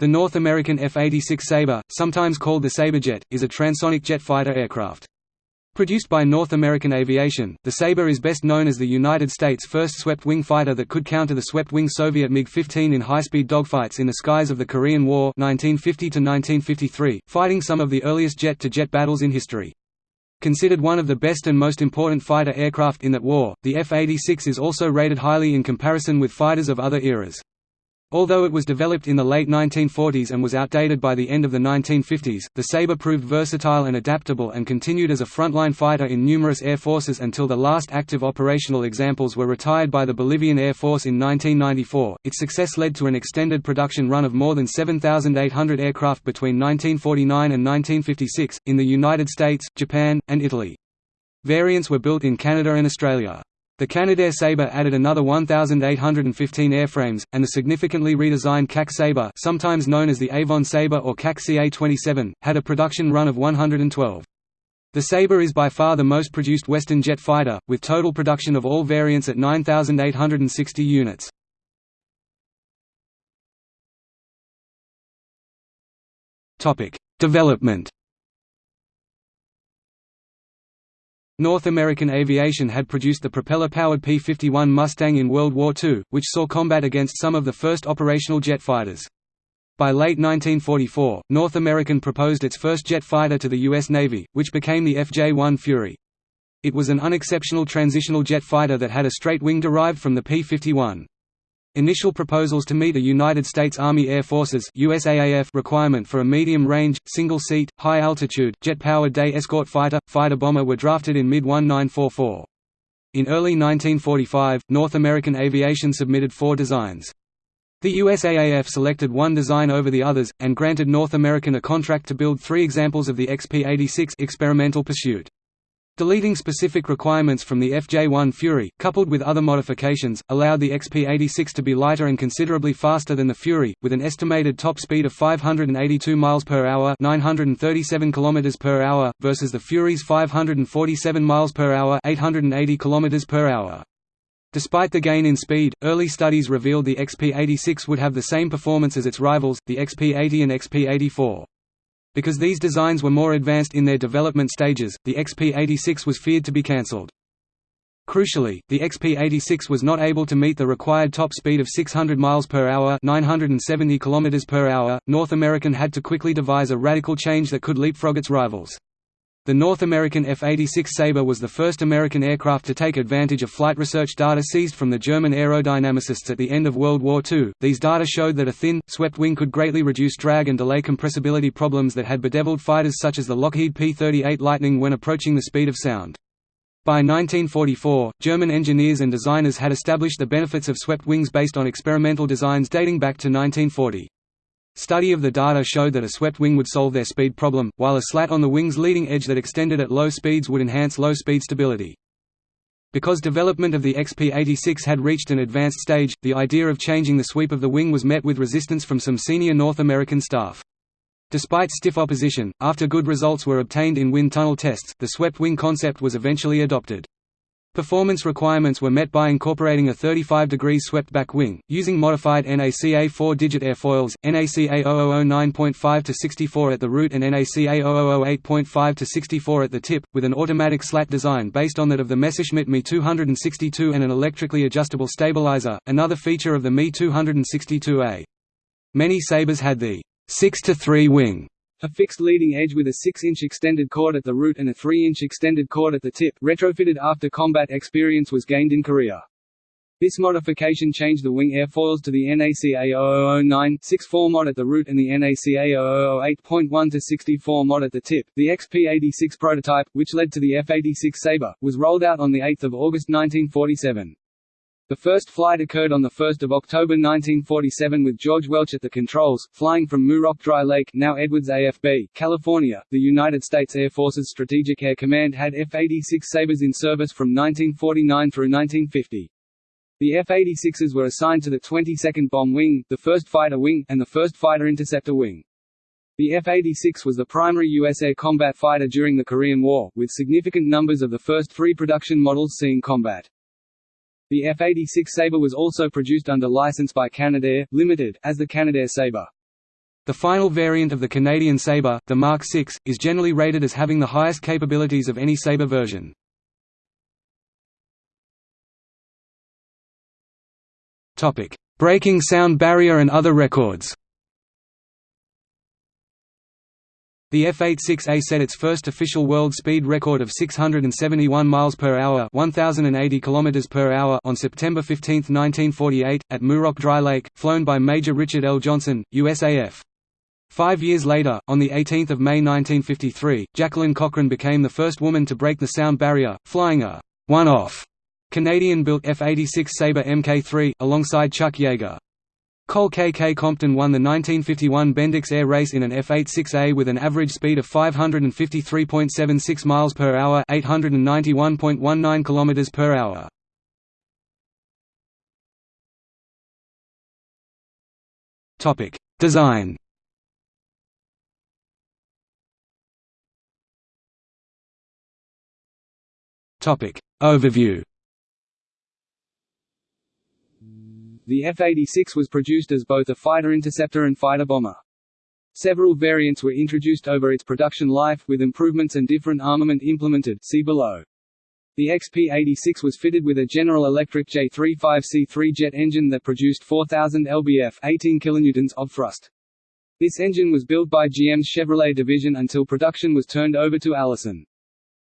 The North American F-86 Sabre, sometimes called the Sabrejet, is a transonic jet fighter aircraft. Produced by North American Aviation, the Sabre is best known as the United States' first swept-wing fighter that could counter the swept-wing Soviet MiG-15 in high-speed dogfights in the skies of the Korean War 1950 fighting some of the earliest jet-to-jet -jet battles in history. Considered one of the best and most important fighter aircraft in that war, the F-86 is also rated highly in comparison with fighters of other eras. Although it was developed in the late 1940s and was outdated by the end of the 1950s, the Sabre proved versatile and adaptable and continued as a frontline fighter in numerous air forces until the last active operational examples were retired by the Bolivian Air Force in 1994. Its success led to an extended production run of more than 7,800 aircraft between 1949 and 1956, in the United States, Japan, and Italy. Variants were built in Canada and Australia. The Canadair Sabre added another 1,815 airframes, and the significantly redesigned CAC Sabre sometimes known as the Avon Sabre or CAC CA-27, had a production run of 112. The Sabre is by far the most produced Western jet fighter, with total production of all variants at 9,860 units. Development North American Aviation had produced the propeller-powered P-51 Mustang in World War II, which saw combat against some of the first operational jet fighters. By late 1944, North American proposed its first jet fighter to the U.S. Navy, which became the FJ-1 Fury. It was an unexceptional transitional jet fighter that had a straight wing derived from the P-51. Initial proposals to meet a United States Army Air Forces USAAF requirement for a medium-range, single-seat, high-altitude, jet-powered day escort fighter, fighter bomber were drafted in mid-1944. In early 1945, North American Aviation submitted four designs. The USAAF selected one design over the others, and granted North American a contract to build three examples of the XP-86 experimental pursuit. Deleting specific requirements from the FJ-1 Fury, coupled with other modifications, allowed the XP-86 to be lighter and considerably faster than the Fury, with an estimated top speed of 582 miles per hour (937 kilometers per hour) versus the Fury's 547 miles per hour (880 kilometers per hour). Despite the gain in speed, early studies revealed the XP-86 would have the same performance as its rivals, the XP-80 and XP-84. Because these designs were more advanced in their development stages, the XP-86 was feared to be cancelled. Crucially, the XP-86 was not able to meet the required top speed of 600 miles per hour, 970 kilometers per hour. North American had to quickly devise a radical change that could leapfrog its rivals. The North American F-86 Sabre was the first American aircraft to take advantage of flight research data seized from the German aerodynamicists at the end of World War II. These data showed that a thin, swept wing could greatly reduce drag and delay compressibility problems that had bedeviled fighters such as the Lockheed P-38 Lightning when approaching the speed of sound. By 1944, German engineers and designers had established the benefits of swept wings based on experimental designs dating back to 1940. Study of the data showed that a swept wing would solve their speed problem, while a slat on the wing's leading edge that extended at low speeds would enhance low-speed stability. Because development of the XP-86 had reached an advanced stage, the idea of changing the sweep of the wing was met with resistance from some senior North American staff. Despite stiff opposition, after good results were obtained in wind tunnel tests, the swept wing concept was eventually adopted. Performance requirements were met by incorporating a 35 degrees swept back wing, using modified NACA 4-digit airfoils, NACA 0009.5 to 64 at the root and NACA 0008.5 to 64 at the tip, with an automatic slat design based on that of the Messerschmitt Me 262 and an electrically adjustable stabilizer, another feature of the Me 262A. Many Sabres had the 6 to 3 wing a fixed leading edge with a 6-inch extended chord at the root and a 3-inch extended chord at the tip retrofitted after combat experience was gained in Korea. This modification changed the wing airfoils to the NACA 0009-64 mod at the root and the NACA 0008.1-64 mod at the tip. The XP-86 prototype, which led to the F-86 Sabre, was rolled out on 8 August 1947. The first flight occurred on 1 October 1947 with George Welch at the controls, flying from Muroc Dry Lake now Edwards AFB, California. The United States Air Force's Strategic Air Command had F-86 Sabres in service from 1949 through 1950. The F-86s were assigned to the 22nd Bomb Wing, the 1st Fighter Wing, and the 1st Fighter Interceptor Wing. The F-86 was the primary U.S. air combat fighter during the Korean War, with significant numbers of the first three production models seeing combat. The F-86 Sabre was also produced under license by Canadair, Limited, as the Canadair Sabre. The final variant of the Canadian Sabre, the Mark VI, is generally rated as having the highest capabilities of any Sabre version. Breaking sound barrier and other records The F-86A set its first official world speed record of 671 miles per hour, 1080 kilometers per hour on September 15, 1948, at Muroc Dry Lake, flown by Major Richard L. Johnson, USAF. Five years later, on 18 May 1953, Jacqueline Cochran became the first woman to break the sound barrier, flying a one-off Canadian-built F-86 Sabre Mk3, alongside Chuck Yeager. Cole K. K. Compton won the 1951 Bendix Air Race in an F-86A with an average speed of 553.76 miles per hour, 891.19 kilometers per hour. Topic: Design. Topic: Overview. The F-86 was produced as both a fighter-interceptor and fighter-bomber. Several variants were introduced over its production life, with improvements and different armament implemented see below. The XP-86 was fitted with a General Electric J35C3 jet engine that produced 4,000 lbf 18 kilonewtons of thrust. This engine was built by GM's Chevrolet division until production was turned over to Allison.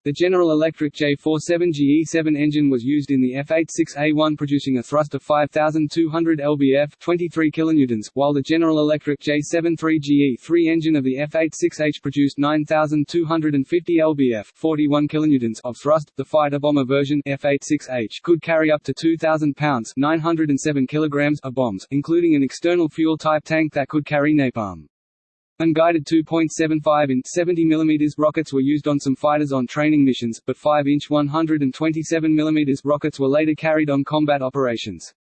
The General Electric J47GE7 engine was used in the F-86A1 producing a thrust of 5,200 lbf 23 kilonewtons, while the General Electric J73GE3 engine of the F-86H produced 9,250 lbf 41 kilonewtons of thrust. The fighter-bomber version F-86H could carry up to 2,000 pounds 907 kilograms of bombs, including an external fuel-type tank that could carry napalm. Unguided 2.75 in 70 mm rockets were used on some fighters on training missions, but 5-inch 127 mm rockets were later carried on combat operations.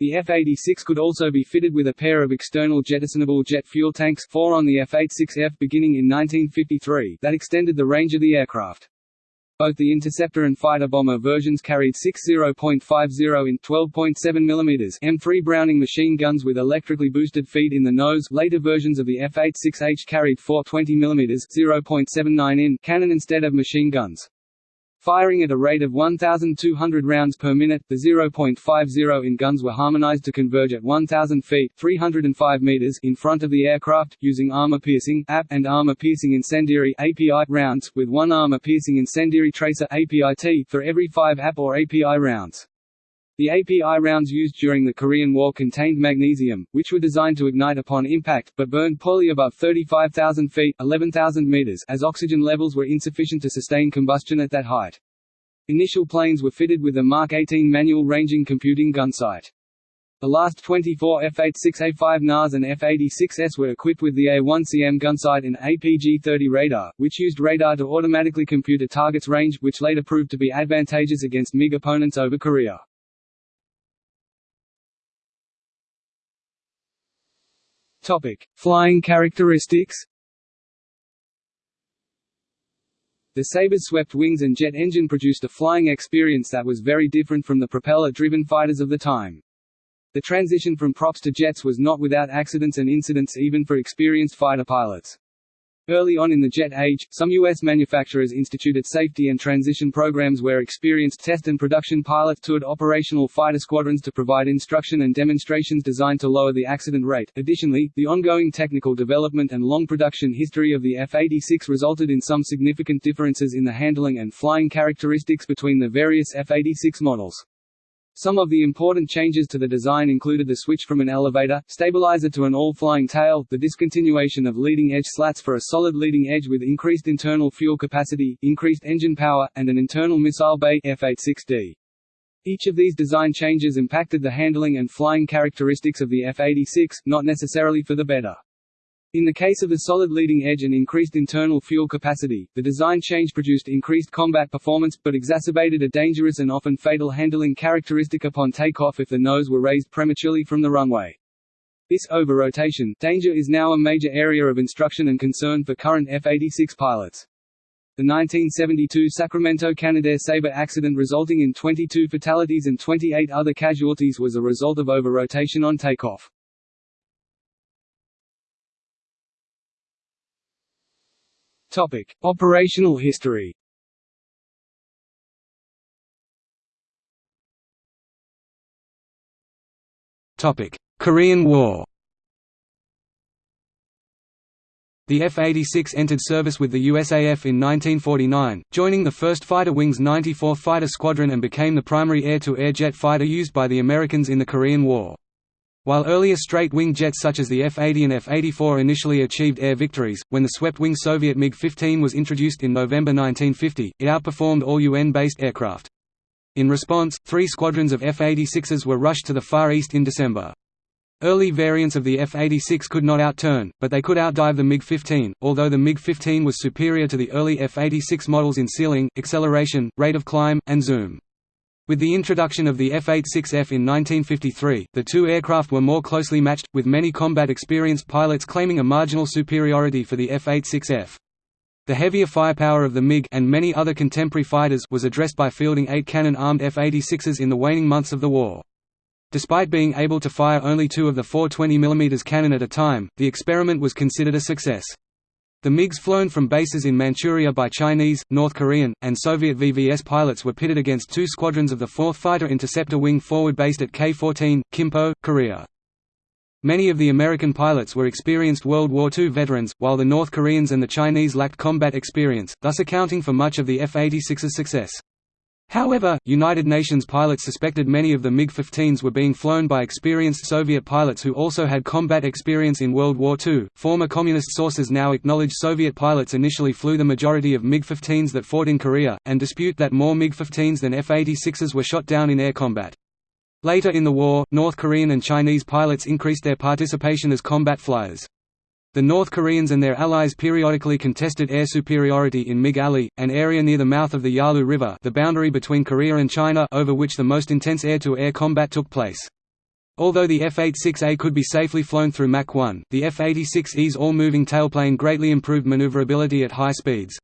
The F-86 could also be fitted with a pair of external jettisonable jet fuel tanks four on the F-86F beginning in 1953 that extended the range of the aircraft. Both the interceptor and fighter-bomber versions carried 60.50 in 12.7 mm M3 Browning machine guns with electrically boosted feed in the nose. Later versions of the F-86H carried 420 mm 0.79 in cannon instead of machine guns. Firing at a rate of 1,200 rounds per minute, the 0.50 in guns were harmonized to converge at 1,000 feet 305 meters in front of the aircraft, using armor-piercing and armor-piercing incendiary API rounds, with one armor-piercing incendiary tracer APIT for every five AP or API rounds. The API rounds used during the Korean War contained magnesium, which were designed to ignite upon impact, but burned poorly above 35,000 feet 11,000 meters as oxygen levels were insufficient to sustain combustion at that height. Initial planes were fitted with a Mark 18 manual ranging computing gun sight. The last 24 F-86A5 NAS and F-86S were equipped with the A1CM gunsight and APG-30 radar, which used radar to automatically compute a target's range, which later proved to be advantageous against MiG opponents over Korea. Topic: Flying characteristics. The Sabre's swept wings and jet engine produced a flying experience that was very different from the propeller-driven fighters of the time. The transition from props to jets was not without accidents and incidents even for experienced fighter pilots. Early on in the jet age, some U.S. manufacturers instituted safety and transition programs where experienced test and production pilots toured operational fighter squadrons to provide instruction and demonstrations designed to lower the accident rate. Additionally, the ongoing technical development and long production history of the F-86 resulted in some significant differences in the handling and flying characteristics between the various F-86 models. Some of the important changes to the design included the switch from an elevator, stabilizer to an all-flying tail, the discontinuation of leading-edge slats for a solid leading edge with increased internal fuel capacity, increased engine power, and an internal missile bay F-86D. Each of these design changes impacted the handling and flying characteristics of the F-86, not necessarily for the better. In the case of the solid leading edge and increased internal fuel capacity, the design change produced increased combat performance, but exacerbated a dangerous and often fatal handling characteristic upon takeoff if the nose were raised prematurely from the runway. This over-rotation danger is now a major area of instruction and concern for current F-86 pilots. The 1972 Sacramento Canadair Sabre accident resulting in 22 fatalities and 28 other casualties was a result of over-rotation on takeoff. Topic: Operational history. Topic: Korean War. The F-86 entered service with the USAF in 1949, joining the 1st Fighter Wing's 94th Fighter Squadron and became the primary air-to-air -air jet fighter used by the Americans in the Korean War. While earlier straight-wing jets such as the F-80 and F-84 initially achieved air victories, when the swept-wing Soviet MiG-15 was introduced in November 1950, it outperformed all UN-based aircraft. In response, three squadrons of F-86s were rushed to the Far East in December. Early variants of the F-86 could not outturn, but they could outdive the MiG-15, although the MiG-15 was superior to the early F-86 models in ceiling, acceleration, rate of climb, and zoom. With the introduction of the F-86F in 1953, the two aircraft were more closely matched, with many combat-experienced pilots claiming a marginal superiority for the F-86F. The heavier firepower of the MiG and many other contemporary fighters was addressed by fielding eight cannon-armed F-86s in the waning months of the war. Despite being able to fire only two of the four 20 mm cannon at a time, the experiment was considered a success. The MiGs flown from bases in Manchuria by Chinese, North Korean, and Soviet VVS pilots were pitted against two squadrons of the 4th Fighter Interceptor Wing forward based at K-14, Kimpo, Korea. Many of the American pilots were experienced World War II veterans, while the North Koreans and the Chinese lacked combat experience, thus accounting for much of the F-86's success. However, United Nations pilots suspected many of the MiG-15s were being flown by experienced Soviet pilots who also had combat experience in World War II. Former communist sources now acknowledge Soviet pilots initially flew the majority of MiG-15s that fought in Korea, and dispute that more MiG-15s than F-86s were shot down in air combat. Later in the war, North Korean and Chinese pilots increased their participation as combat flyers. The North Koreans and their allies periodically contested air superiority in MiG Alley, an area near the mouth of the Yalu River the boundary between Korea and China over which the most intense air-to-air -air combat took place. Although the F-86A could be safely flown through Mach 1, the F-86E's all-moving tailplane greatly improved maneuverability at high speeds.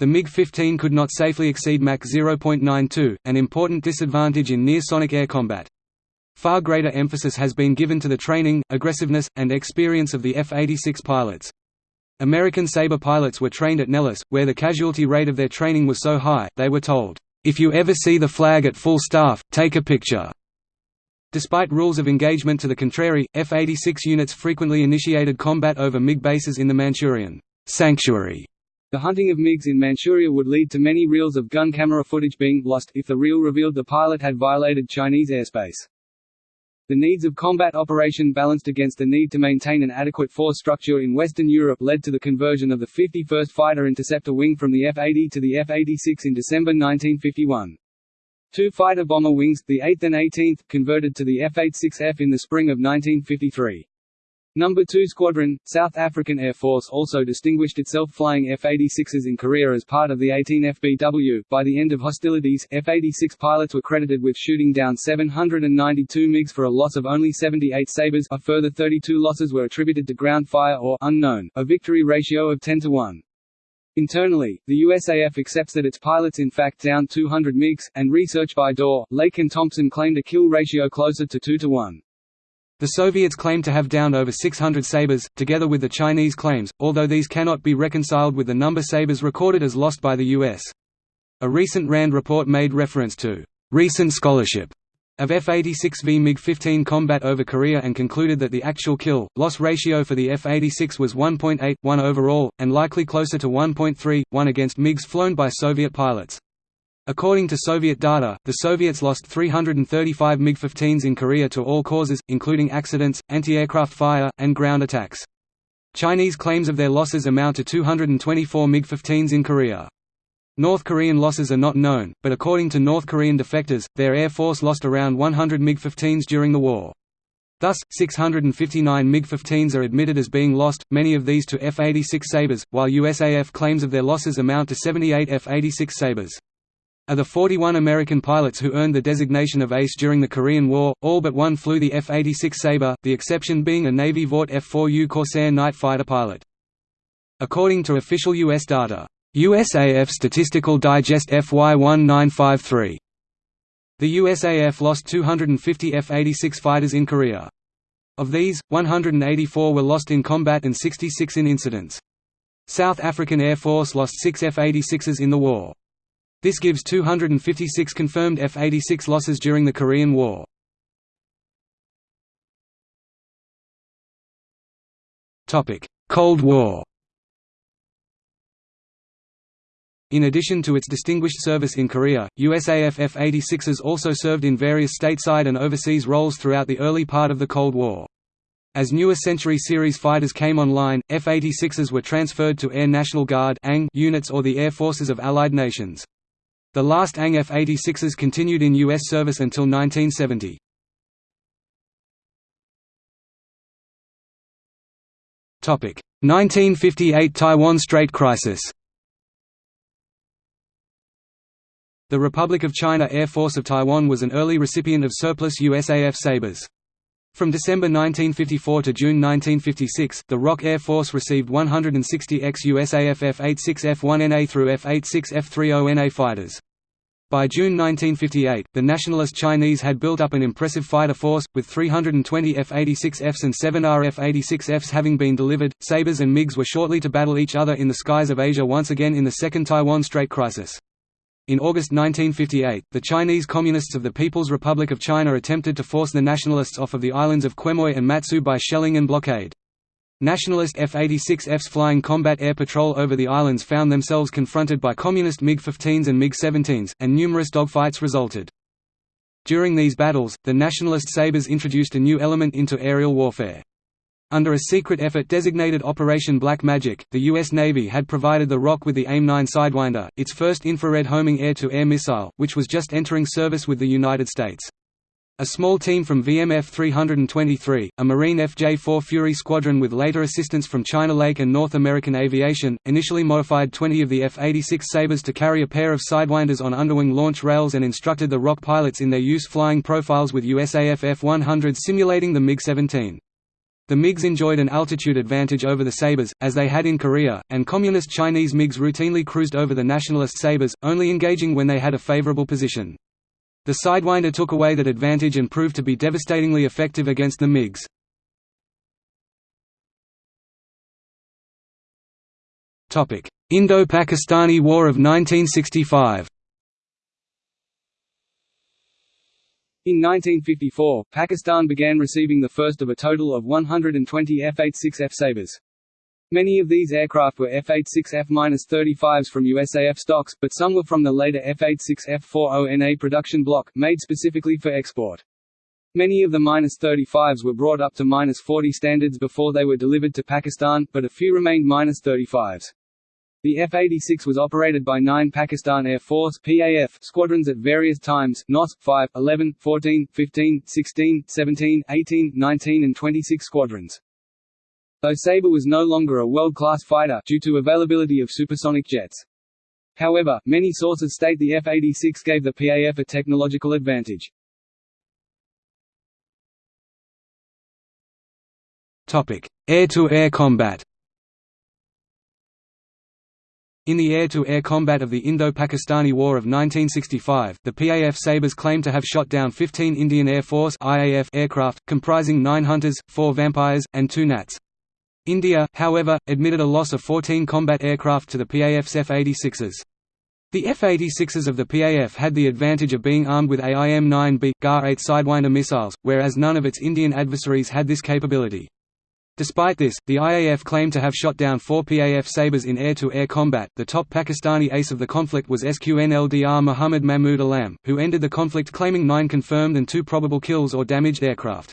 The MiG-15 could not safely exceed Mach 0.92, an important disadvantage in near-sonic air combat. Far greater emphasis has been given to the training, aggressiveness, and experience of the F-86 pilots. American Sabre pilots were trained at Nellis, where the casualty rate of their training was so high, they were told, "'If you ever see the flag at full staff, take a picture." Despite rules of engagement to the contrary, F-86 units frequently initiated combat over MiG bases in the Manchurian sanctuary the hunting of MiGs in Manchuria would lead to many reels of gun camera footage being lost, if the reel revealed the pilot had violated Chinese airspace. The needs of combat operation balanced against the need to maintain an adequate force structure in Western Europe led to the conversion of the 51st Fighter Interceptor Wing from the F-80 to the F-86 in December 1951. Two fighter bomber wings, the 8th and 18th, converted to the F-86F in the spring of 1953. Number 2 Squadron, South African Air Force also distinguished itself flying F-86s in Korea as part of the 18 FBW. By the end of hostilities, F-86 pilots were credited with shooting down 792 MiGs for a loss of only 78 Sabres a further 32 losses were attributed to ground fire or unknown, a victory ratio of 10 to 1. Internally, the USAF accepts that its pilots in fact downed 200 MiGs, and research by Dorr, Lake and Thompson claimed a kill ratio closer to 2 to 1. The Soviets claim to have downed over 600 Sabres, together with the Chinese claims, although these cannot be reconciled with the number Sabres recorded as lost by the U.S. A recent RAND report made reference to recent scholarship of F-86 v MiG-15 combat over Korea and concluded that the actual kill-loss ratio for the F-86 was 1.8, 1 overall, and likely closer to 1.3, 1 against MiGs flown by Soviet pilots. According to Soviet data, the Soviets lost 335 MiG-15s in Korea to all causes, including accidents, anti-aircraft fire, and ground attacks. Chinese claims of their losses amount to 224 MiG-15s in Korea. North Korean losses are not known, but according to North Korean defectors, their air force lost around 100 MiG-15s during the war. Thus, 659 MiG-15s are admitted as being lost, many of these to F-86 Sabres, while USAF claims of their losses amount to 78 F-86 Sabres are the 41 American pilots who earned the designation of ace during the Korean War, all but one flew the F-86 Sabre, the exception being a Navy Vought F-4U Corsair night fighter pilot. According to official U.S. data, USAF Statistical Digest FY1953, the USAF lost 250 F-86 fighters in Korea. Of these, 184 were lost in combat and 66 in incidents. South African Air Force lost six F-86s in the war. This gives 256 confirmed F-86 losses during the Korean War. Cold War In addition to its distinguished service in Korea, USAF F-86s also served in various stateside and overseas roles throughout the early part of the Cold War. As newer Century Series fighters came online, F-86s were transferred to Air National Guard units or the air forces of Allied nations. The last ANG F-86s continued in U.S. service until 1970. 1958 Taiwan Strait crisis The Republic of China Air Force of Taiwan was an early recipient of surplus USAF Sabres. From December 1954 to June 1956, the ROC Air Force received 160 ex-USAF F-86F1NA through F-86F30NA fighters. By June 1958, the nationalist Chinese had built up an impressive fighter force, with 320 F-86Fs and 7 RF-86Fs having been delivered. Sabres and MiGs were shortly to battle each other in the skies of Asia once again in the Second Taiwan Strait crisis. In August 1958, the Chinese Communists of the People's Republic of China attempted to force the nationalists off of the islands of Quemoy and Matsu by shelling and blockade. Nationalist F-86Fs flying combat air patrol over the islands found themselves confronted by Communist MiG-15s and MiG-17s, and numerous dogfights resulted. During these battles, the nationalist sabres introduced a new element into aerial warfare. Under a secret effort designated Operation Black Magic, the U.S. Navy had provided the ROC with the AIM-9 Sidewinder, its first infrared homing air-to-air -air missile, which was just entering service with the United States. A small team from VMF 323, a Marine FJ-4 Fury squadron with later assistance from China Lake and North American Aviation, initially modified 20 of the F-86 Sabres to carry a pair of Sidewinders on underwing launch rails and instructed the ROC pilots in their use flying profiles with USAF F-100 simulating the MiG-17. The MiGs enjoyed an altitude advantage over the Sabres, as they had in Korea, and Communist Chinese MiGs routinely cruised over the Nationalist Sabres, only engaging when they had a favorable position. The Sidewinder took away that advantage and proved to be devastatingly effective against the MiGs. Indo-Pakistani War of 1965 In 1954, Pakistan began receiving the first of a total of 120 F-86F Sabres. Many of these aircraft were F-86F-35s from USAF stocks, but some were from the later F-86F-40NA production block, made specifically for export. Many of the -35s were brought up to -40 standards before they were delivered to Pakistan, but a few remained -35s. The F-86 was operated by nine Pakistan Air Force PAF squadrons at various times, NOS, 5, 11, 14, 15, 16, 17, 18, 19 and 26 squadrons. Though Sabre was no longer a world-class fighter due to availability of supersonic jets. However, many sources state the F-86 gave the PAF a technological advantage. Air-to-air -air combat in the air-to-air -air combat of the Indo-Pakistani War of 1965, the PAF Sabres claimed to have shot down 15 Indian Air Force IAF aircraft, comprising 9 Hunters, 4 Vampires, and 2 Nats. India, however, admitted a loss of 14 combat aircraft to the PAF's F-86s. The F-86s of the PAF had the advantage of being armed with AIM-9B, GAR-8 Sidewinder missiles, whereas none of its Indian adversaries had this capability. Despite this, the IAF claimed to have shot down four PAF Sabres in air-to-air -air combat. The top Pakistani ace of the conflict was SQNLDR Muhammad Mahmud Alam, who ended the conflict claiming nine confirmed and two probable kills or damaged aircraft.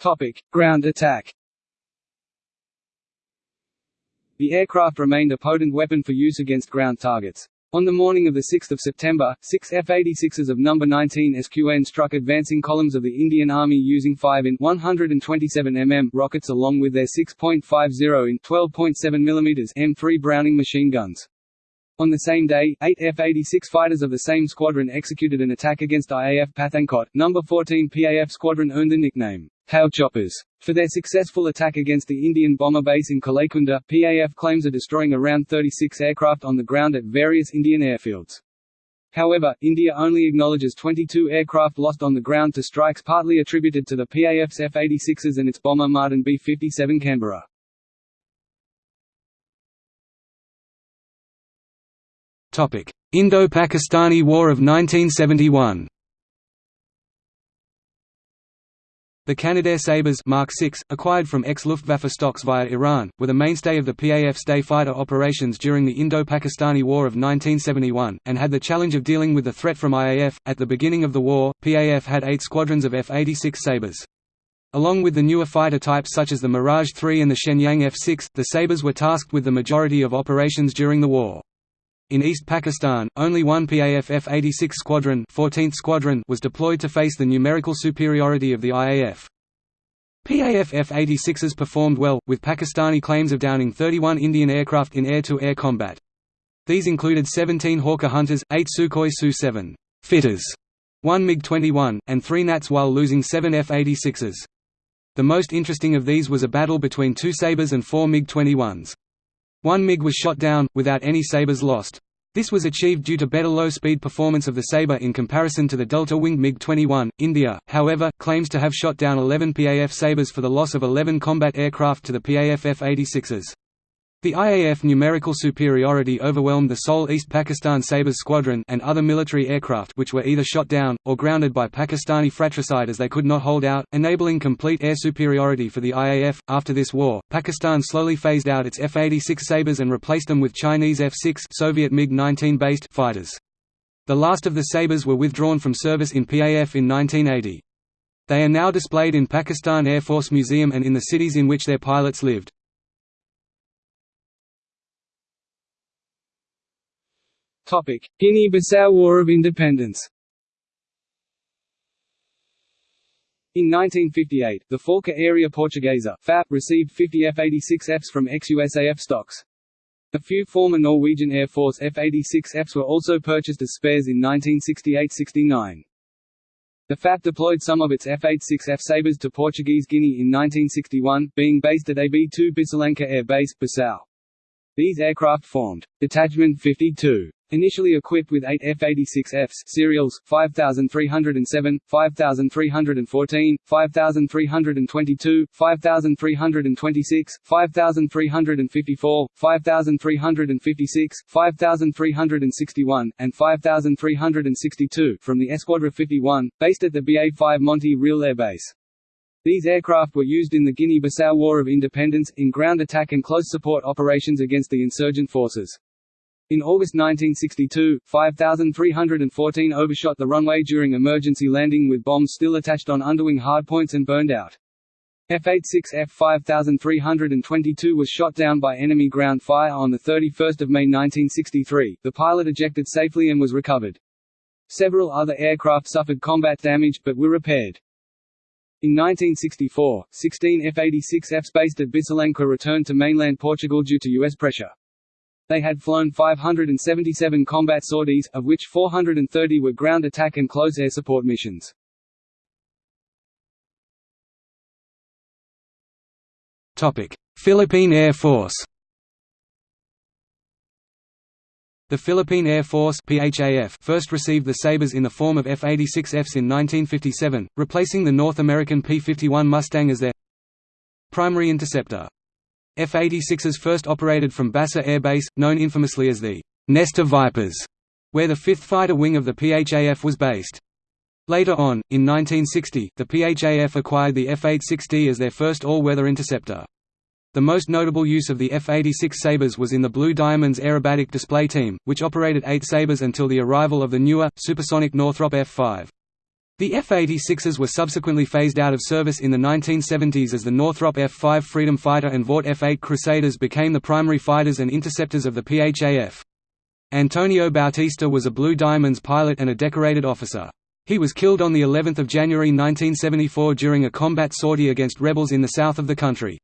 Topic: Ground attack. The aircraft remained a potent weapon for use against ground targets. On the morning of 6 September, six F-86s of No. 19 SQN struck advancing columns of the Indian Army using 5 in 127 mm rockets along with their 6.50 in 12.7 mm M3 Browning machine guns. On the same day, eight F-86 fighters of the same squadron executed an attack against IAF Pathankot. No. 14 PAF squadron earned the nickname, How Choppers, for their successful attack against the Indian bomber base in Kalaikunda. PAF claims of destroying around 36 aircraft on the ground at various Indian airfields. However, India only acknowledges 22 aircraft lost on the ground to strikes partly attributed to the PAF's F-86s and its bomber Martin B-57 Canberra. Indo-Pakistani War of 1971 The Canadair Sabres Mark 6, acquired from ex-Luftwaffe stocks via Iran, were the mainstay of the PAF's day fighter operations during the Indo-Pakistani War of 1971, and had the challenge of dealing with the threat from IAF. At the beginning of the war, PAF had eight squadrons of F-86 Sabres. Along with the newer fighter types such as the Mirage 3 and the Shenyang F-6, the Sabres were tasked with the majority of operations during the war. In East Pakistan, only one PAF F-86 squadron, 14th squadron was deployed to face the numerical superiority of the IAF. PAF F-86s performed well, with Pakistani claims of downing 31 Indian aircraft in air-to-air -air combat. These included 17 Hawker Hunters, 8 Sukhoi Su-7 fitters, 1 MiG-21, and 3 Nats while losing 7 F-86s. The most interesting of these was a battle between two Sabres and four MiG-21s. One MiG was shot down, without any Sabres lost. This was achieved due to better low-speed performance of the Sabre in comparison to the delta-winged MiG-21. India, however, claims to have shot down 11 PAF Sabres for the loss of 11 combat aircraft to the PAF F-86s. The IAF numerical superiority overwhelmed the sole East Pakistan Sabres squadron and other military aircraft which were either shot down, or grounded by Pakistani fratricide as they could not hold out, enabling complete air superiority for the IAF. After this war, Pakistan slowly phased out its F-86 Sabres and replaced them with Chinese F-6 Soviet MiG-19 based fighters. The last of the Sabres were withdrawn from service in PAF in 1980. They are now displayed in Pakistan Air Force Museum and in the cities in which their pilots lived. Guinea-Bissau War of Independence In 1958, the Força Aérea Portuguesa FAP received 50 F-86Fs from ex-USAF stocks. A few former Norwegian Air Force F-86Fs were also purchased as spares in 1968–69. The FAP deployed some of its F-86F Sabres to Portuguese Guinea in 1961, being based at AB-2 Bissalanca Air Base, Bissau. These aircraft formed Detachment 52 Initially equipped with eight F-86Fs serials, 5307, 5314, 5322, 5326, 5354, 5356, 5361, and 5362 from the Esquadra 51, based at the BA-5 Monte Real Air Base. These aircraft were used in the Guinea-Bissau War of Independence, in ground attack and close support operations against the insurgent forces. In August 1962, 5,314 overshot the runway during emergency landing with bombs still attached on underwing hardpoints and burned out. F-86F 5322 was shot down by enemy ground fire on 31 May 1963, the pilot ejected safely and was recovered. Several other aircraft suffered combat damage but were repaired. In 1964, 16 F-86Fs based at Bissalanca returned to mainland Portugal due to U.S. pressure. They had flown 577 combat sorties, of which 430 were ground attack and close air support missions. Philippine Air Force The Philippine Air Force PHAF first received the Sabres in the form of F-86Fs in 1957, replacing the North American P-51 Mustang as their primary interceptor. F-86s first operated from Basa Air Base, known infamously as the «Nest of Vipers», where the 5th Fighter Wing of the PHAF was based. Later on, in 1960, the PHAF acquired the F-86D as their first all-weather interceptor. The most notable use of the F-86 Sabres was in the Blue Diamonds aerobatic display team, which operated eight Sabres until the arrival of the newer, supersonic Northrop F-5. The F-86s were subsequently phased out of service in the 1970s as the Northrop F-5 Freedom Fighter and Vought F-8 Crusaders became the primary fighters and interceptors of the PHAF. Antonio Bautista was a Blue Diamonds pilot and a decorated officer. He was killed on the 11th of January 1974 during a combat sortie against rebels in the south of the country.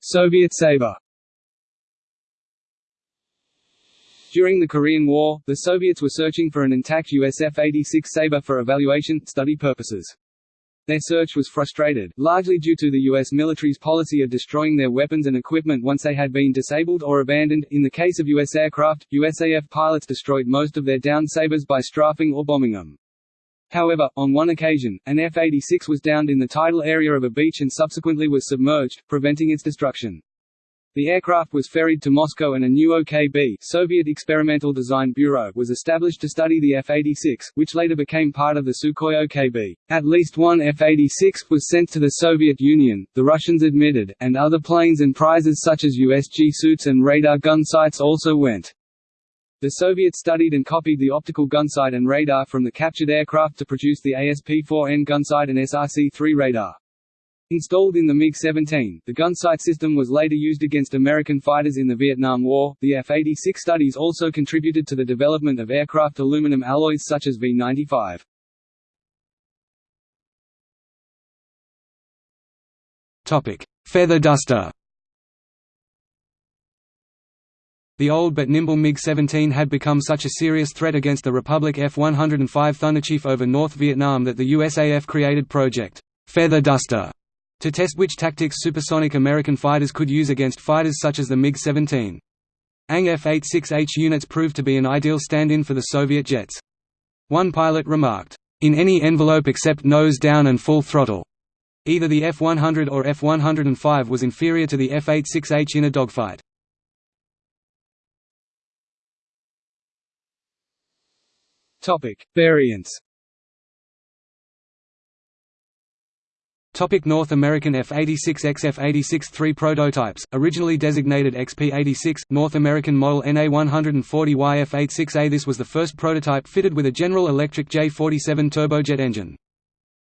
Soviet Sabre During the Korean War, the Soviets were searching for an intact US F-86 Sabre for evaluation, study purposes. Their search was frustrated, largely due to the U.S. military's policy of destroying their weapons and equipment once they had been disabled or abandoned. In the case of U.S. aircraft, USAF pilots destroyed most of their downed Sabres by strafing or bombing them. However, on one occasion, an F-86 was downed in the tidal area of a beach and subsequently was submerged, preventing its destruction. The aircraft was ferried to Moscow and a new OKB Soviet Experimental Design Bureau was established to study the F-86, which later became part of the Sukhoi OKB. At least one F-86 was sent to the Soviet Union, the Russians admitted, and other planes and prizes such as USG suits and radar gun sights also went. The Soviets studied and copied the optical gunsight and radar from the captured aircraft to produce the ASP-4N gunsight and SRC-3 radar. Installed in the MiG-17, the gunsight system was later used against American fighters in the Vietnam War. The F-86 studies also contributed to the development of aircraft aluminum alloys such as V-95. Topic: Feather duster. The old but nimble MiG-17 had become such a serious threat against the Republic F-105 Thunderchief over North Vietnam that the USAF created Project Feather Duster to test which tactics supersonic American fighters could use against fighters such as the MiG-17. ANG F-86H units proved to be an ideal stand-in for the Soviet jets. One pilot remarked, "...in any envelope except nose down and full throttle." Either the F-100 or F-105 was inferior to the F-86H in a dogfight. Variants. Topic North American F-86X F-86-3 prototypes, originally designated XP-86, North American model NA-140Y F-86A This was the first prototype fitted with a General Electric J-47 turbojet engine.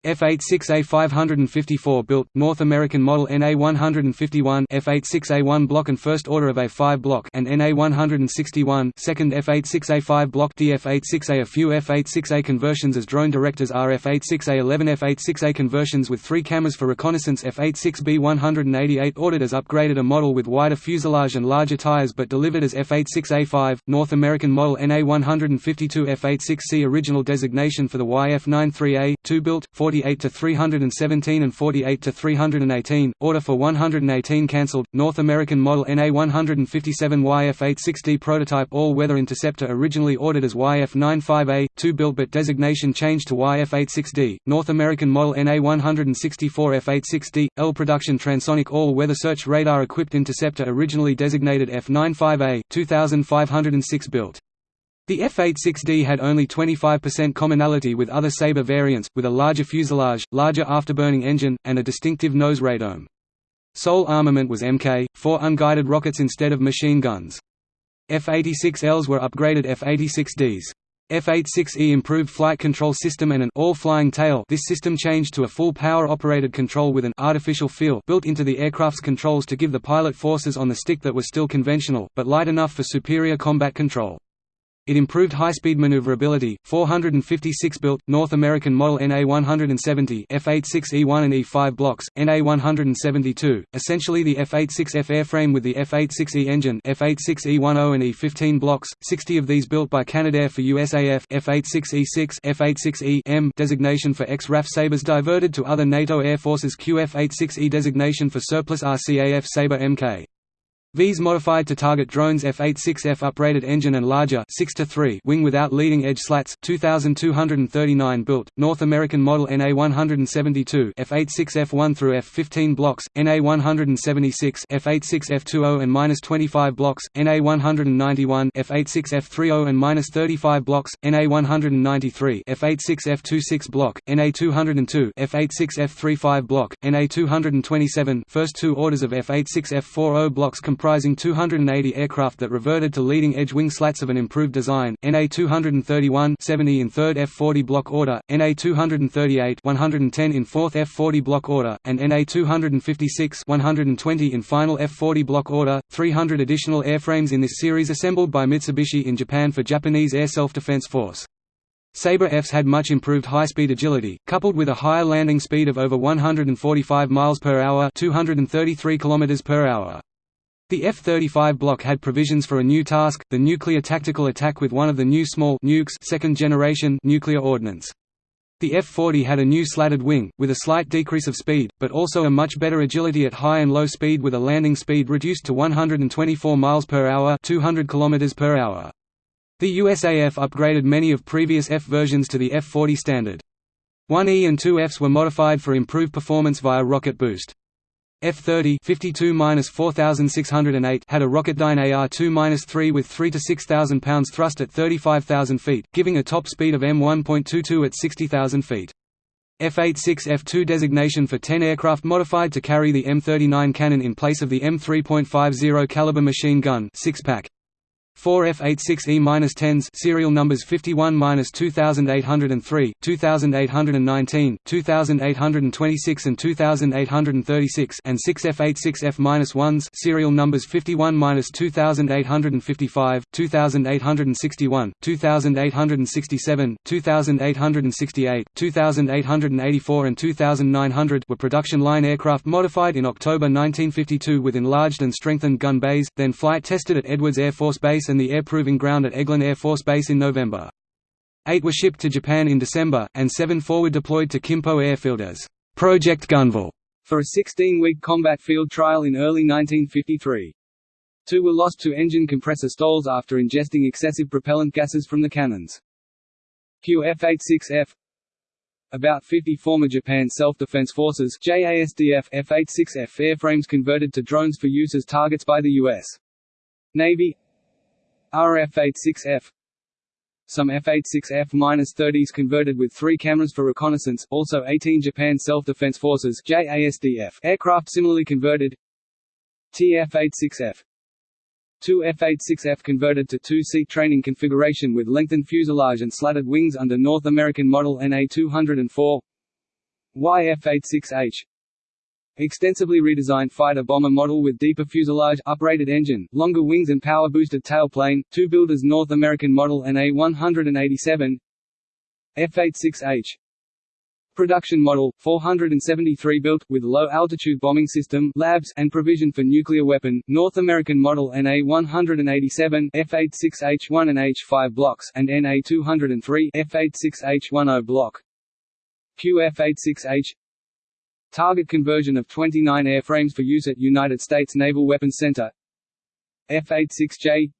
F-86A 554 built, North American model NA-151 F-86A1 block and first order of A5 block and NA-161 second F-86A5 block DF-86A A few F-86A conversions as drone directors are F-86A 11 F-86A conversions with three cameras for reconnaissance F-86B 188 ordered as upgraded a model with wider fuselage and larger tires but delivered as F-86A5, North American model NA-152 F-86C original designation for the YF-93A, 2 built, 48 to 317 and 48 to 318. Order for 118 cancelled. North American model NA157 YF86D prototype all-weather interceptor originally ordered as YF95A, 2 built but designation changed to YF86D. North American model NA164 F86D L production transonic all-weather search radar equipped interceptor originally designated F95A, 2506 built. The F-86D had only 25% commonality with other Sabre variants, with a larger fuselage, larger afterburning engine, and a distinctive nose radome. Sole armament was Mk, 4 unguided rockets instead of machine guns. F-86Ls were upgraded F-86Ds. F-86E improved flight control system and an all-flying tail this system changed to a full power-operated control with an artificial feel built into the aircraft's controls to give the pilot forces on the stick that were still conventional, but light enough for superior combat control. It improved high-speed maneuverability. 456 built North American model NA170 F86E1 and E5 blocks, NA172, essentially the F86F airframe with the F86E engine F86E10 and E15 blocks, 60 of these built by Canadair for USAF F86E6 F86E-M designation for ex-RAF Sabres diverted to other NATO air forces QF86E designation for surplus RCAF Sabre Mk. Vs modified to target drones F-86F uprated engine and larger 6 to 3 wing without leading edge slats 2239 built North American model NA172 F-86F1 through F15 blocks NA176 F-86F20 and -25 blocks NA191 F-86F30 and -35 blocks NA193 F-86F26 block NA202 F-86F35 block NA227 first two orders of F-86F40 blocks comprising 280 aircraft that reverted to leading-edge wing slats of an improved design, NA-231 70 in 3rd F-40 block order, NA-238 110 in 4th F-40 block order, and NA-256 120 in final F-40 block order, 300 additional airframes in this series assembled by Mitsubishi in Japan for Japanese Air Self-Defense Force. Sabre Fs had much improved high-speed agility, coupled with a higher landing speed of over 145 miles per hour, 233 kilometers per hour. The F-35 block had provisions for a new task, the nuclear tactical attack with one of the new small nukes second generation nuclear ordnance. The F-40 had a new slatted wing, with a slight decrease of speed, but also a much better agility at high and low speed with a landing speed reduced to 124 miles per hour 200 kilometers per hour. The USAF upgraded many of previous F versions to the F-40 standard. 1E and 2Fs were modified for improved performance via rocket boost. F-30 52-4608 had a Rocketdyne AR-2-3 with 3 to 6,000 pounds thrust at 35,000 feet, giving a top speed of M1.22 at 60,000 feet. F-86F-2 designation for 10 aircraft modified to carry the M39 cannon in place of the M3.50 caliber machine gun six-pack. 4F86E-10s serial numbers 51-2803, 2819, 2826 and 2836 and 6F86F-1s serial numbers 51-2855, 2861, 2867, 2868, 2884 and 2900 were production line aircraft modified in October 1952 with enlarged and strengthened gun bays, then flight tested at Edwards Air Force Base and the Air Proving Ground at Eglin Air Force Base in November. Eight were shipped to Japan in December, and seven forward deployed to Kimpo Airfield as Project GunVal for a 16-week combat field trial in early 1953. Two were lost to engine compressor stalls after ingesting excessive propellant gases from the cannons. QF-86F about 50 former Japan Self-Defense Forces JASDF F-86F airframes converted to drones for use as targets by the U.S. Navy RF-86F Some F-86F-30s converted with three cameras for reconnaissance, also 18 Japan Self-Defense Forces JASDF aircraft similarly converted. TF-86F Two F-86F converted to two-seat training configuration with lengthened fuselage and slatted wings under North American model NA-204 YF-86H Extensively redesigned fighter-bomber model with deeper fuselage, uprated engine, longer wings and power-boosted tailplane, two builders North American model NA-187 F-86H Production model, 473 built, with low-altitude bombing system labs and provision for nuclear weapon, North American model NA-187 F-86H-1 and H-5 blocks and NA-203 F-86H-10 block. QF-86H Target conversion of 29 airframes for use at United States Naval Weapons Center. F-86J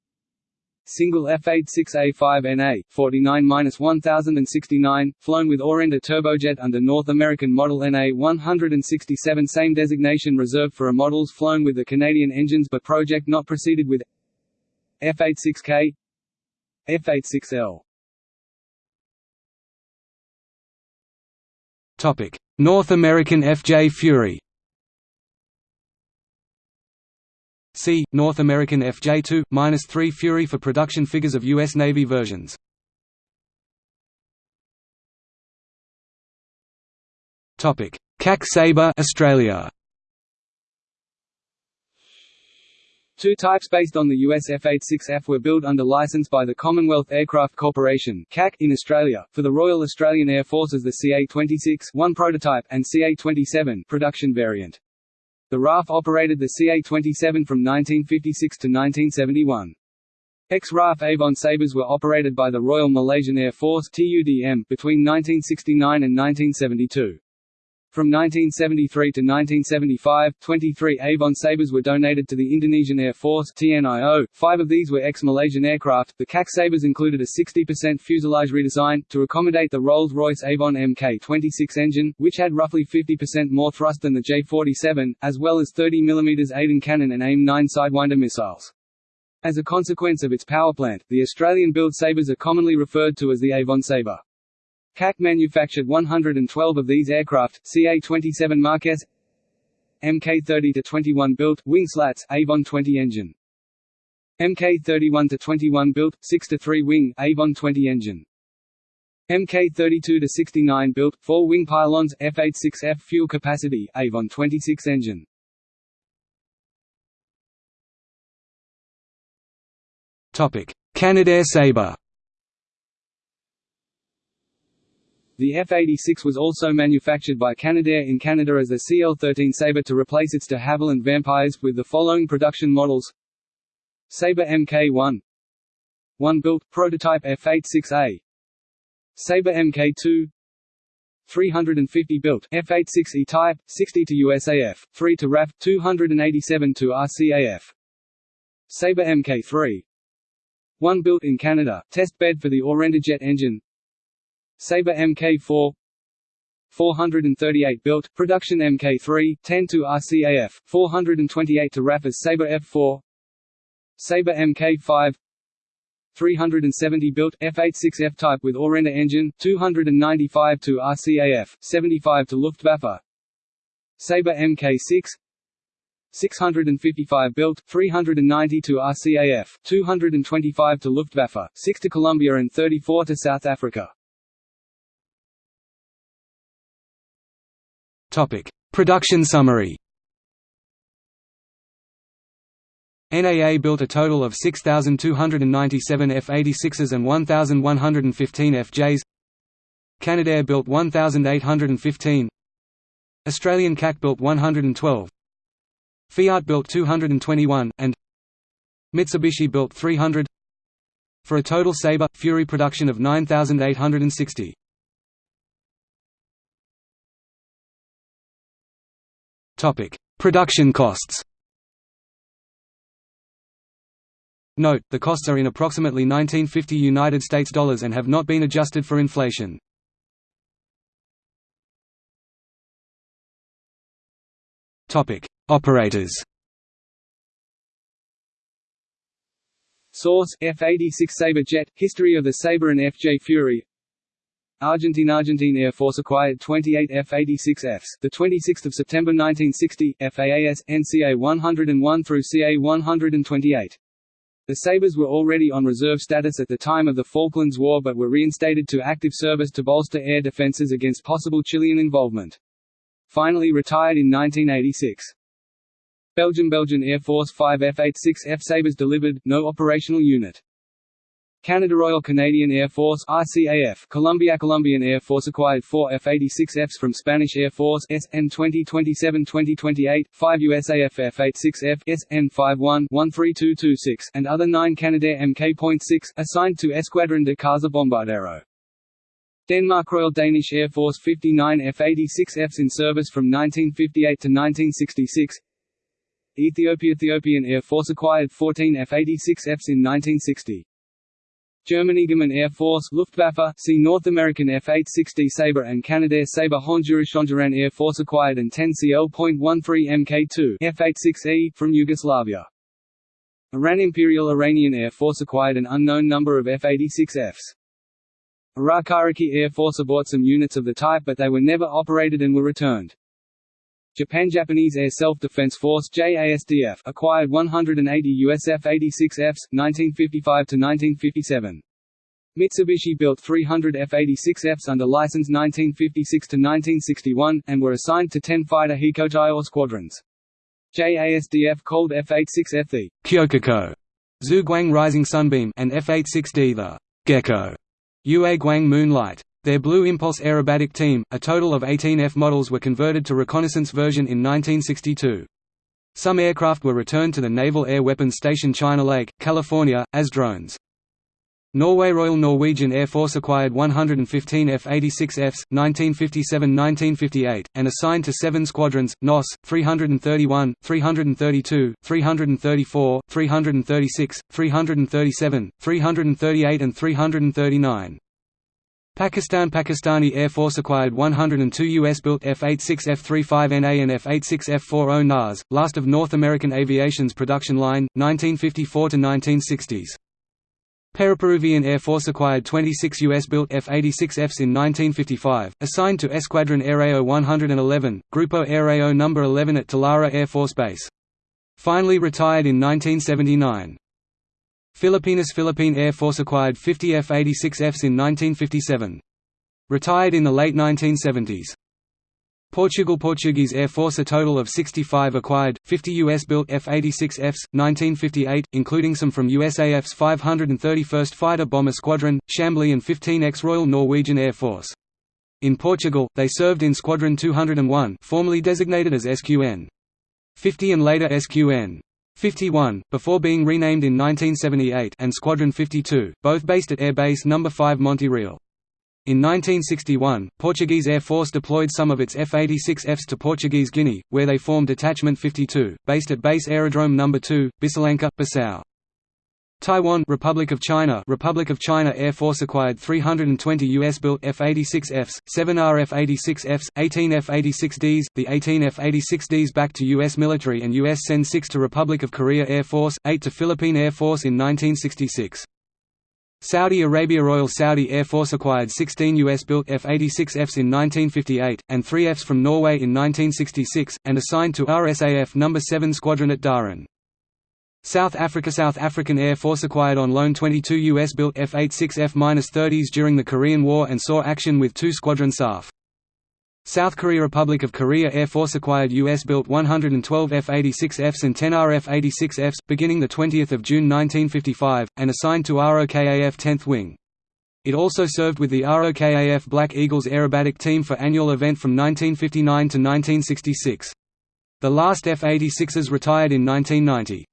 Single F-86A5NA, 49-1069, flown with Orenda turbojet under North American model NA-167 Same designation reserved for a models flown with the Canadian engines but project not proceeded with. F-86K F-86L North American FJ Fury See, North American FJ2-3 Fury for production figures of U.S. Navy versions. CAC Sabre Australia Two types based on the US F-86F were built under license by the Commonwealth Aircraft Corporation (CAC) in Australia for the Royal Australian Air Force as the CA-26 one prototype and CA-27 production variant. The RAF operated the CA-27 from 1956 to 1971. Ex-RAF Avon Sabres were operated by the Royal Malaysian Air Force (TUDM) between 1969 and 1972. From 1973 to 1975, 23 Avon Sabres were donated to the Indonesian Air Force TNIO. Five of these were ex-Malaysian aircraft. The CAC Sabres included a 60% fuselage redesign, to accommodate the Rolls-Royce Avon Mk26 engine, which had roughly 50% more thrust than the J-47, as well as 30 mm Aden cannon and AIM-9 Sidewinder missiles. As a consequence of its power plant, the Australian-built Sabres are commonly referred to as the Avon Sabre. CAC manufactured 112 of these aircraft, CA-27 Marquess Mk-30-21 built, wing slats, Avon 20 engine. Mk-31-21 built, 6-3 wing, Avon 20 engine. Mk-32-69 built, 4 wing pylons, F-86F fuel capacity, Avon 26 engine. Canadair Sabre The F-86 was also manufactured by Canadair in Canada as the CL-13 Sabre to replace its de Havilland Vampires, with the following production models. Sabre Mk1 1 built, prototype F-86A Sabre Mk2 350 built F-86E type, 60 to USAF, 3 to RAF, 287 to RCAF. Sabre Mk3 1 built in Canada, test bed for the Jet engine Sabre Mk4 438 built, production Mk3, 10 to RCAF, 428 to as Sabre F4 Sabre Mk5 370 built, F-86F type with Orenda engine, 295 to RCAF, 75 to Luftwaffe Sabre Mk6 655 built, 390 to RCAF, 225 to Luftwaffe, 6 to Colombia and 34 to South Africa. Topic: Production summary. NAA built a total of 6,297 F-86s and 1,115 FJs. Canadair built 1,815. Australian CAC built 112. Fiat built 221, and Mitsubishi built 300 for a total Sabre Fury production of 9,860. Topic: Production costs. Note: the costs are in approximately 1950 United States dollars and have not been adjusted for inflation. Topic: Operators. Source: F-86 Sabre jet. History of the Sabre and FJ Fury. Argentine Argentine Air Force acquired 28 F-86Fs, the 26th of September 1960, FAAS NCA 101 through CA 128. The Sabres were already on reserve status at the time of the Falklands War but were reinstated to active service to bolster air defenses against possible Chilean involvement. Finally retired in 1986. Belgium Belgian Air Force 5 F-86F Sabres delivered, no operational unit. Canada Royal Canadian Air Force RCAF Colombia Colombian Air Force acquired four F-86Fs from Spanish Air Force SN 2027-2028, five USAF F-86F SN 51-13226, and other nine Canadair Mk.6, assigned to Escuadrón de Caza Bombardero. Denmark Royal Danish Air Force 59 F-86Fs in service from 1958 to 1966 Ethiopia Ethiopian Air Force acquired 14 F-86Fs in 1960 Germany German Air Force Luftwaffe see North American F-860 Sabre and Canadair Sabre Honduras Honduran Air Force acquired and 10 CL.13 Mk2 F-86E from Yugoslavia. Iran Imperial Iranian Air Force acquired an unknown number of F-86Fs. Iraq Iraqi Air Force bought some units of the type but they were never operated and were returned. Japan Japanese Air Self-Defense Force JASDF acquired 180 US F-86Fs, 1955–1957. Mitsubishi built 300 F-86Fs under license 1956–1961, and were assigned to 10 fighter Hikotai squadrons. JASDF called F-86F the Kyokuko, Zhuguang Rising Sunbeam and F-86D the Gekko, Yue Guang Moonlight. Their Blue Impulse aerobatic team, a total of 18 F models were converted to reconnaissance version in 1962. Some aircraft were returned to the Naval Air Weapons Station China Lake, California, as drones. Norway Royal Norwegian Air Force acquired 115 F-86Fs, 1957–1958, and assigned to seven squadrons, NOS, 331, 332, 334, 336, 337, 338 and 339. Pakistan Pakistani Air Force acquired 102 US-built F-86F-35NA and F-86F-40 NAS, last of North American Aviation's production line, 1954–1960s. Peru Peruvian Air Force acquired 26 US-built F-86Fs in 1955, assigned to Escuadron Aéreo 111, Grupo Aéreo No. 11 at Talara Air Force Base. Finally retired in 1979. Filipinas Philippine Air Force acquired 50 F-86Fs in 1957. Retired in the late 1970s. Portugal Portuguese Air Force a total of 65 acquired, 50 US-built F-86Fs, 1958, including some from USAF's 531st Fighter Bomber Squadron, Chambley and 15 ex-Royal Norwegian Air Force. In Portugal, they served in Squadron 201 formerly designated as SQN. 50 and later SQN. 51, before being renamed in 1978 and Squadron 52, both based at Air Base No. 5 Monte Real. In 1961, Portuguese Air Force deployed some of its F-86Fs to Portuguese Guinea, where they formed Detachment 52, based at Base Aerodrome No. 2, Bissalanca, Bissau. Taiwan Republic of China Republic of China Air Force acquired 320 US-built F-86Fs, 7 RF-86Fs, 18 F-86Ds, the 18 F-86Ds back to US military and US send 6 to Republic of Korea Air Force, 8 to Philippine Air Force in 1966. Saudi Arabia Royal Saudi Air Force acquired 16 US-built F-86Fs in 1958, and 3 Fs from Norway in 1966, and assigned to RSAF No. 7 Squadron at Dhahran. South Africa South African Air Force acquired on loan 22 US-built F-86F-30s during the Korean War and saw action with two Squadron SAF. South Korea Republic of Korea Air Force acquired US-built 112 F-86Fs and 10 RF-86Fs, beginning 20 June 1955, and assigned to ROKAF 10th Wing. It also served with the ROKAF Black Eagles aerobatic team for annual event from 1959 to 1966. The last F-86s retired in 1990.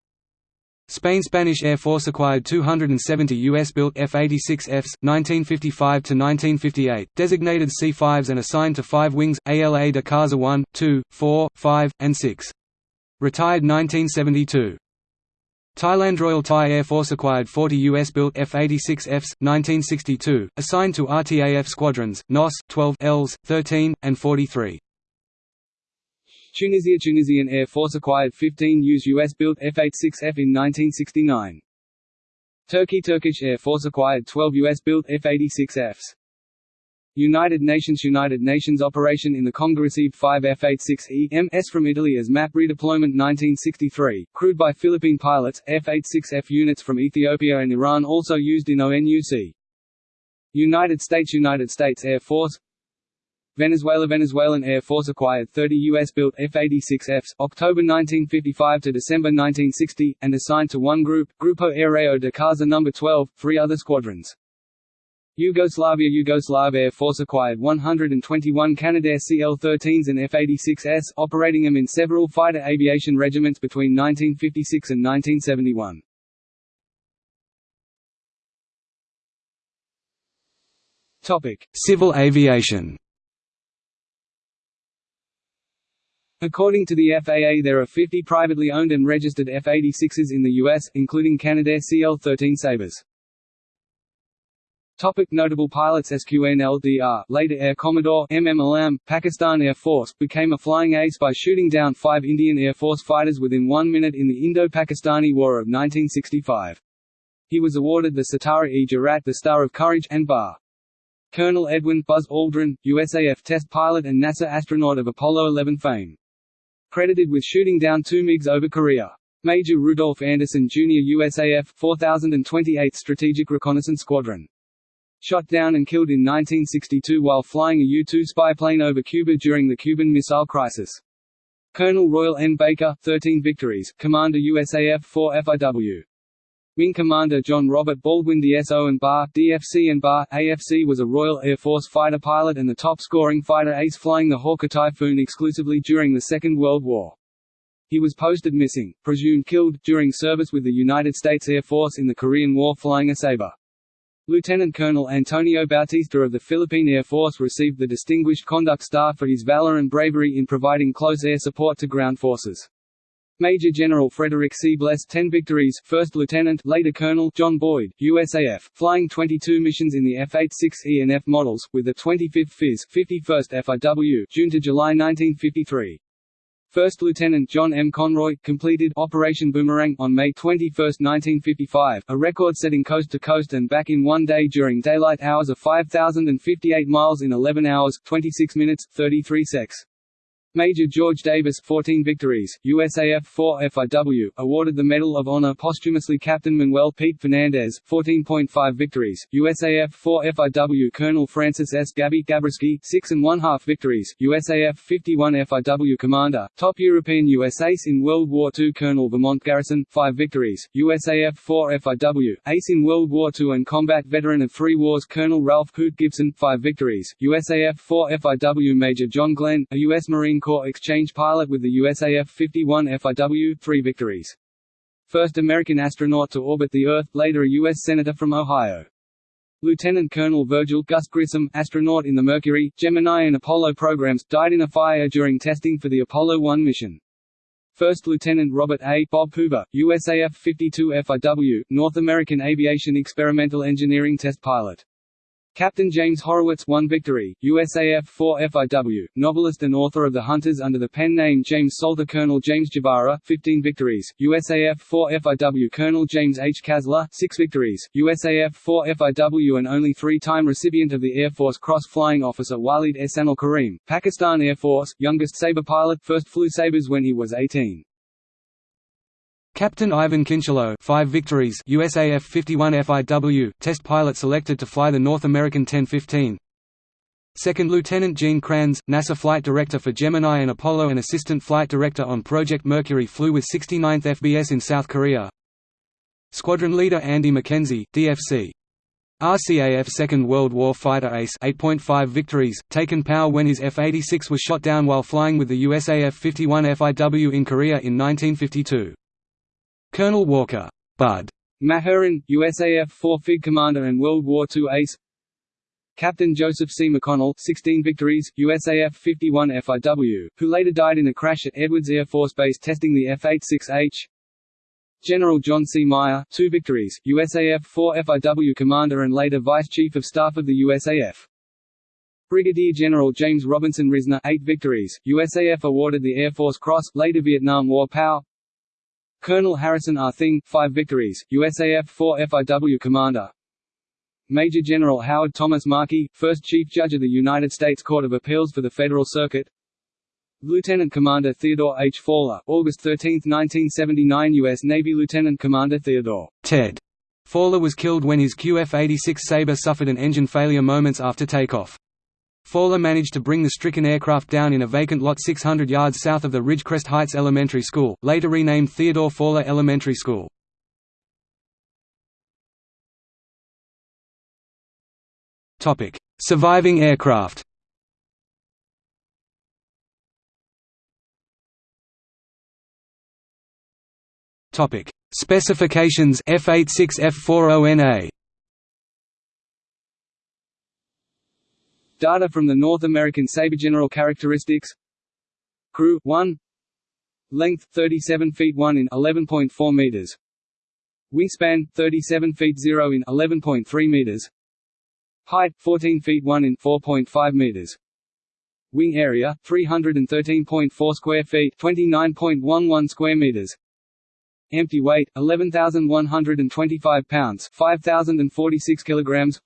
Spain Spanish Air Force acquired 270 US-built F-86Fs, 1955–1958, designated C-5s and assigned to five wings, ALA de Caza 1, 2, 4, 5, and 6. Retired 1972. Thailand Royal Thai Air Force acquired 40 US-built F-86Fs, 1962, assigned to RTAF squadrons, NOS, 12 Ls, 13, and 43. Tunisia Tunisian Air Force acquired 15 used US-built F-86F in 1969. Turkey Turkish Air Force acquired 12 US-built F-86Fs. United Nations United Nations operation in the Congo received 5 F-86E MS from Italy as MAP redeployment 1963, crewed by Philippine pilots, F-86F units from Ethiopia and Iran also used in ONUC. United States United States Air Force Venezuela Venezuelan Air Force acquired 30 U.S.-built F-86Fs October 1955 to December 1960, and assigned to one group, Grupo Aéreo de Caza No. 12, three other squadrons. Yugoslavia Yugoslav Air Force acquired 121 Canadair CL-13s and F-86s, operating them in several fighter aviation regiments between 1956 and 1971. Topic: Civil aviation. According to the FAA there are 50 privately owned and registered F-86s in the U.S., including Canadair CL-13 Sabres. Topic notable pilots SQNLDR, later Air Commodore MM Alam, Pakistan Air Force, became a flying ace by shooting down five Indian Air Force fighters within one minute in the Indo-Pakistani War of 1965. He was awarded the Sitara-e-Jurat the Star of Courage and Bar. Colonel Edwin Buzz Aldrin, USAF test pilot and NASA astronaut of Apollo 11 fame credited with shooting down two MiGs over Korea. Major Rudolph Anderson Jr. USAF 4028th Strategic Reconnaissance Squadron. Shot down and killed in 1962 while flying a U-2 spy plane over Cuba during the Cuban Missile Crisis. Colonel Royal N. Baker, 13 victories, Commander USAF 4 FIW. Wing Commander John Robert Baldwin DSO and Bar, DFC and Bar, AFC was a Royal Air Force fighter pilot and the top-scoring fighter ace flying the Hawker Typhoon exclusively during the Second World War. He was posted missing, presumed killed, during service with the United States Air Force in the Korean War flying a Sabre. Lieutenant Colonel Antonio Bautista of the Philippine Air Force received the Distinguished Conduct Star for his valor and bravery in providing close air support to ground forces. Major General Frederick C. Blesse 10 victories, First Lieutenant later Colonel John Boyd, USAF, flying 22 missions in the F-86E and F models, with the 25th FIS 51st FIW June to July 1953. First Lieutenant John M. Conroy, completed Operation Boomerang on May 21, 1955, a record-setting coast-to-coast and back in one day during daylight hours of 5,058 miles in 11 hours, 26 minutes, 33 secs. Major George Davis 14 victories, USAF 4 FIW, awarded the Medal of Honor posthumously Captain Manuel Pete Fernandez 14.5 victories, USAF 4 FIW Colonel Francis S. Gabby Gabreski 6 and one half victories, USAF 51 FIW Commander, top European US ace in World War II Colonel Vermont Garrison 5 victories, USAF 4 FIW, ace in World War II and combat veteran of three wars Colonel Ralph Hoot Gibson 5 victories, USAF 4 FIW Major John Glenn, a U.S. Marine Corps exchange pilot with the USAF 51 FIW, three victories. First American astronaut to orbit the Earth, later a U.S. Senator from Ohio. Lieutenant Colonel Virgil Gus Grissom, astronaut in the Mercury, Gemini and Apollo programs, died in a fire during testing for the Apollo 1 mission. First Lieutenant Robert A. Bob Hoover, USAF 52 FIW, North American Aviation Experimental Engineering Test Pilot. Captain James Horowitz 1 Victory, USAF 4 FIW, novelist and author of The Hunters under the pen name James Salter Colonel James Jabara 15 victories, USAF 4 FIW Colonel James H. Kasler 6 victories, USAF 4 FIW and only three-time recipient of the Air Force Cross Flying Officer Walid Ehsanul Kareem, Pakistan Air Force, youngest Sabre pilot, first flew Sabres when he was 18. Captain Ivan Kincheloe 5 victories USAF 51 FIW, test pilot selected to fly the North American X-15 Second Lieutenant Gene Kranz, NASA Flight Director for Gemini and Apollo and Assistant Flight Director on Project Mercury flew with 69th FBS in South Korea. Squadron Leader Andy McKenzie, DFC RCAF Second World War Fighter Ace 8.5 victories, taken power when his F-86 was shot down while flying with the USAF 51 FIW in Korea in 1952. Colonel Walker Bud. Mahurin, USAF 4 FIG Commander and World War II ace. Captain Joseph C. McConnell 16 victories, USAF 51 FIW, who later died in a crash at Edwards Air Force Base testing the F-86H General John C. Meyer 2 victories, USAF 4 FIW Commander and later Vice Chief of Staff of the USAF Brigadier General James Robinson Risner 8 victories, USAF awarded the Air Force Cross, later Vietnam War POW Colonel Harrison R. Thyng, 5 victories, USAF 4 FIW Commander Major General Howard Thomas Markey, first Chief Judge of the United States Court of Appeals for the Federal Circuit Lieutenant Commander Theodore H. Faller, August 13, 1979 U.S. Navy Lieutenant Commander Theodore Ted Faller was killed when his QF-86 Sabre suffered an engine failure moments after takeoff. Faller managed to bring the stricken aircraft down in a vacant lot 600 yards south of the Ridgecrest Heights Elementary School, later renamed Theodore Faller Elementary School. Surviving aircraft Specifications F86 F40NA Data from the North American Sabre General characteristics. Crew 1 Length 37 feet 1 in 11.4 meters. Wingspan 37 feet 0 in 11.3 meters. Height 14 feet 1 in 4.5 meters. Wing area 313.4 square feet 29.11 square meters. Empty weight 11125 pounds 5046 kilograms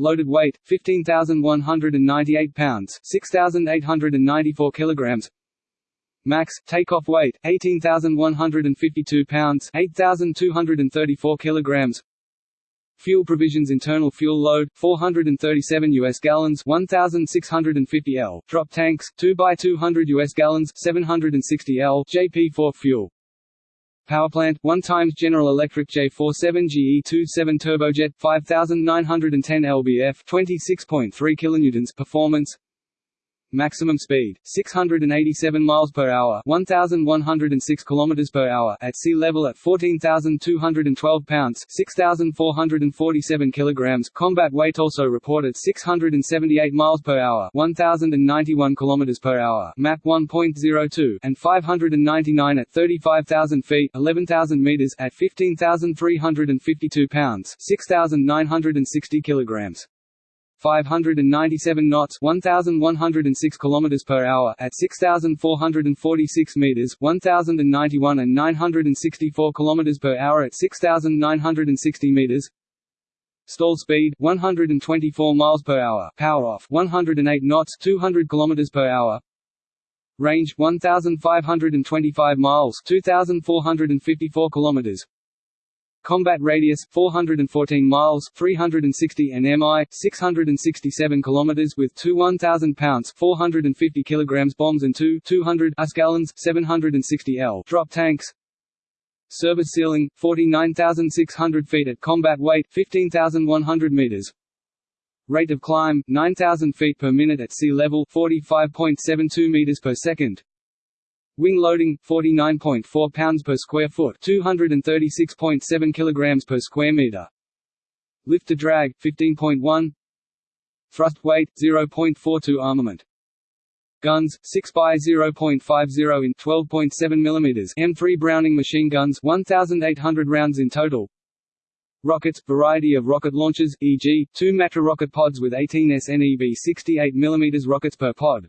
Loaded weight 15,198 pounds, 6,894 kilograms. Max takeoff weight 18,152 pounds, 8,234 kilograms. Fuel provisions internal fuel load 437 US gallons 1650 L drop tanks 2 by 200 US gallons 760 L JP4 fuel Powerplant 1 times General Electric J47 GE27 turbojet 5910 lbf 26.3 kilonewtons performance Maximum speed 687 miles per hour, 1106 kilometers per hour at sea level at 14,212 pounds, 6,447 kilograms. Combat weight also reported 678 miles per hour, 1,091 kilometers per hour, Mach 1.02, and 599 at 35,000 feet, 11,000 meters at 15,352 pounds, 6,960 kilograms. 597 knots 1106 kilometers per hour at 6446 meters 1091 and 964 kilometers per hour at 6960 meters. Stall speed 124 miles per hour. Power off 108 knots 200 kilometers per hour. Range 1525 miles 2454 kilometers Combat radius 414 miles, 360 nmi, 667 kilometers with two 1000 pounds, 450 kilograms bombs and two 200 US gallons, 760 L drop tanks. Service ceiling 49,600 feet at combat weight 15,100 meters. Rate of climb 9,000 feet per minute at sea level 45.72 meters per second. Wing loading 49.4 pounds per square foot, 236.7 kilograms per square meter. Lift to drag 15.1 Thrust weight 0.42 armament Guns 6 by 0.50 in 12.7 mm M3 Browning machine guns 1800 rounds in total Rockets variety of rocket launchers e.g. two Matra rocket pods with 18 SNEB 68 mm rockets per pod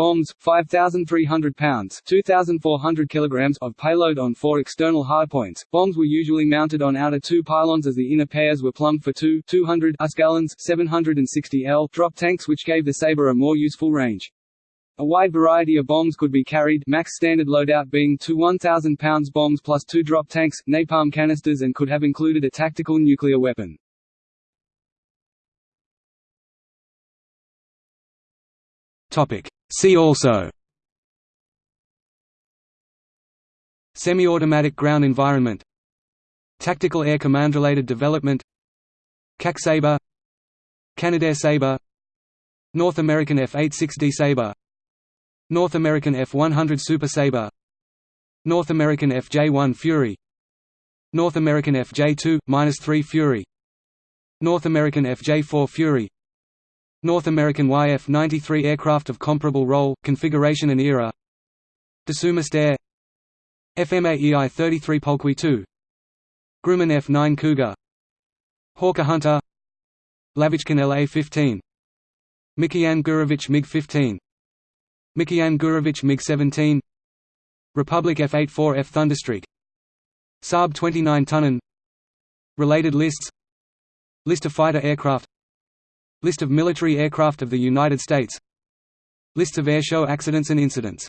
Bombs, 5,300 pounds 2,400 kilograms of payload on four external hardpoints. Bombs were usually mounted on outer two pylons as the inner pairs were plumbed for two 200 US gallons 760 L drop tanks which gave the Sabre a more useful range. A wide variety of bombs could be carried max standard loadout being two 1,000 pounds bombs plus two drop tanks, napalm canisters and could have included a tactical nuclear weapon. See also. Semi-automatic ground environment. Tactical Air Command-related development. CAC Sabre. Canadair Sabre. North American F-86D Sabre. North American F-100 Super Sabre. North American FJ-1 Fury. North American FJ-2-3 Fury. North American FJ-4 Fury North American YF-93 aircraft of comparable role, configuration and era. Dassault Mystère FMA EI-33 Pulqui II Grumman F-9 Cougar. Hawker Hunter. Lavochkin LA-15 Mikoyan Gurevich MiG-15 Mikoyan Gurevich MiG-17 Republic F-84F Thunderstreak. Saab 29 Tunnan Related lists. List of fighter aircraft List of military aircraft of the United States. Lists of airshow accidents and incidents